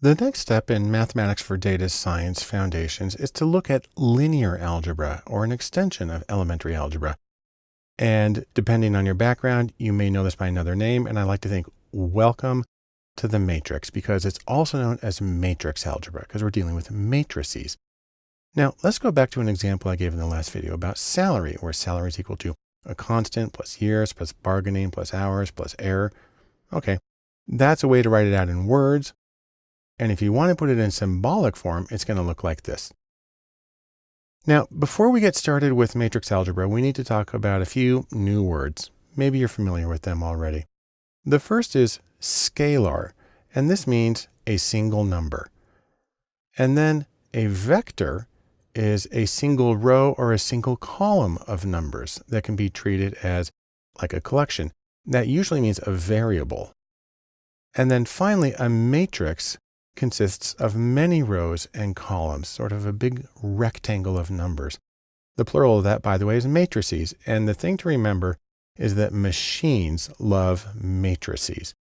The next step in Mathematics for Data Science Foundations is to look at linear algebra or an extension of elementary algebra. And depending on your background, you may know this by another name. And I like to think welcome to the matrix because it's also known as matrix algebra because we're dealing with matrices. Now let's go back to an example I gave in the last video about salary, where salary is equal to a constant plus years plus bargaining plus hours plus error. Okay, that's a way to write it out in words. And if you want to put it in symbolic form, it's going to look like this. Now, before we get started with matrix algebra, we need to talk about a few new words. Maybe you're familiar with them already. The first is scalar, and this means a single number. And then a vector is a single row or a single column of numbers that can be treated as like a collection. That usually means a variable. And then finally, a matrix consists of many rows and columns, sort of a big rectangle of numbers. The plural of that, by the way, is matrices. And the thing to remember is that machines love matrices.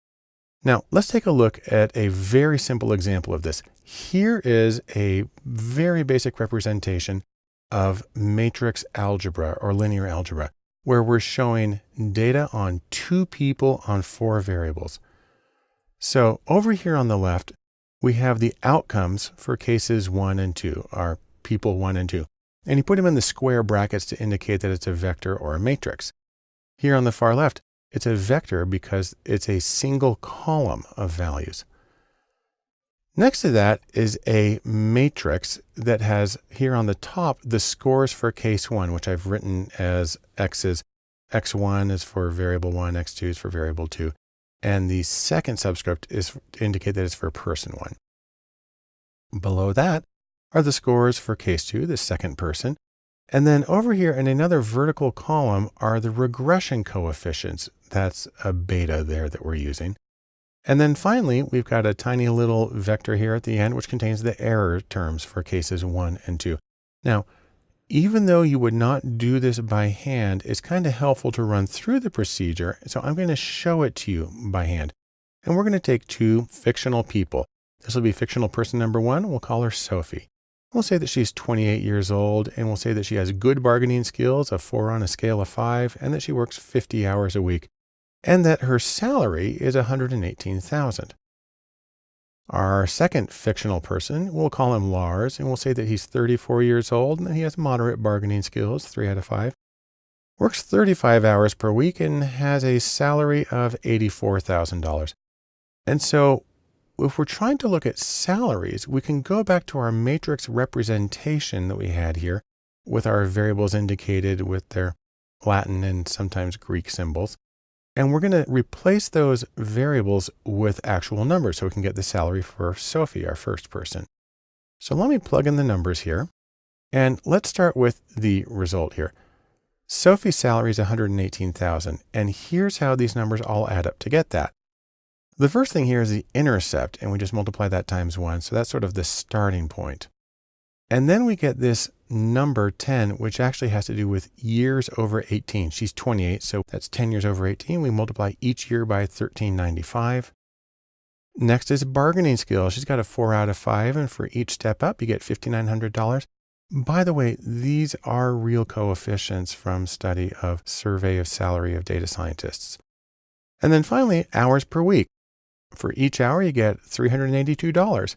Now, let's take a look at a very simple example of this. Here is a very basic representation of matrix algebra or linear algebra, where we're showing data on two people on four variables. So over here on the left, we have the outcomes for cases one and two, our people one and two. And you put them in the square brackets to indicate that it's a vector or a matrix. Here on the far left, it's a vector because it's a single column of values. Next to that is a matrix that has here on the top the scores for case one, which I've written as x's. x1 is for variable one, x2 is for variable two, and the second subscript is to indicate that it's for person one. Below that are the scores for case two, the second person. And then over here in another vertical column are the regression coefficients. That's a beta there that we're using. And then finally, we've got a tiny little vector here at the end, which contains the error terms for cases one and two. Now, even though you would not do this by hand, it's kind of helpful to run through the procedure. So I'm going to show it to you by hand. And we're going to take two fictional people. This will be fictional person number one. We'll call her Sophie. We'll say that she's 28 years old and we'll say that she has good bargaining skills, a four on a scale of five, and that she works 50 hours a week and that her salary is 118,000. Our second fictional person, we'll call him Lars, and we'll say that he's 34 years old and that he has moderate bargaining skills, 3 out of 5. Works 35 hours per week and has a salary of $84,000. And so if we're trying to look at salaries, we can go back to our matrix representation that we had here with our variables indicated with their Latin and sometimes Greek symbols. And we're going to replace those variables with actual numbers so we can get the salary for Sophie, our first person. So let me plug in the numbers here. And let's start with the result here. Sophie's salary is 118,000. And here's how these numbers all add up to get that. The first thing here is the intercept, and we just multiply that times one. So that's sort of the starting point. And then we get this number 10, which actually has to do with years over 18. She's 28, so that's 10 years over 18. We multiply each year by 1395. Next is bargaining skills. She's got a four out of five, and for each step up, you get $5,900. By the way, these are real coefficients from study of survey of salary of data scientists. And then finally, hours per week. For each hour, you get $382.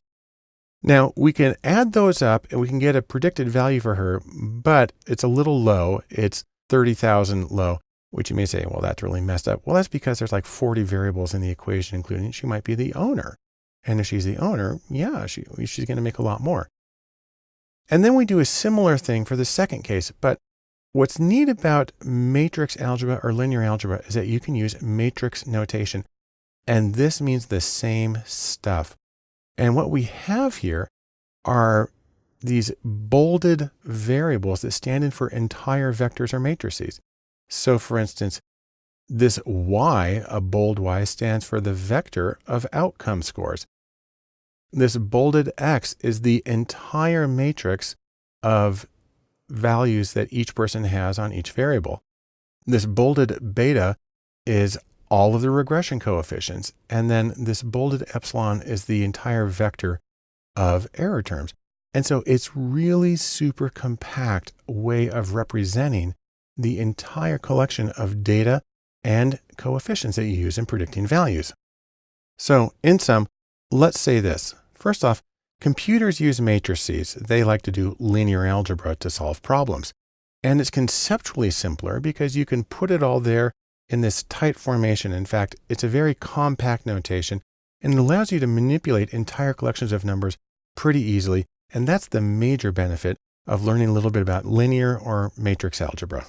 Now we can add those up and we can get a predicted value for her, but it's a little low. It's 30,000 low, which you may say, well, that's really messed up. Well, that's because there's like 40 variables in the equation, including she might be the owner. And if she's the owner, yeah, she, she's going to make a lot more. And then we do a similar thing for the second case. But what's neat about matrix algebra or linear algebra is that you can use matrix notation. And this means the same stuff. And what we have here are these bolded variables that stand in for entire vectors or matrices. So for instance, this y, a bold y, stands for the vector of outcome scores. This bolded x is the entire matrix of values that each person has on each variable. This bolded beta is all of the regression coefficients. And then this bolded epsilon is the entire vector of error terms. And so it's really super compact way of representing the entire collection of data and coefficients that you use in predicting values. So in sum, let's say this. First off, computers use matrices. They like to do linear algebra to solve problems. And it's conceptually simpler because you can put it all there in this tight formation. In fact, it's a very compact notation and it allows you to manipulate entire collections of numbers pretty easily. And that's the major benefit of learning a little bit about linear or matrix algebra.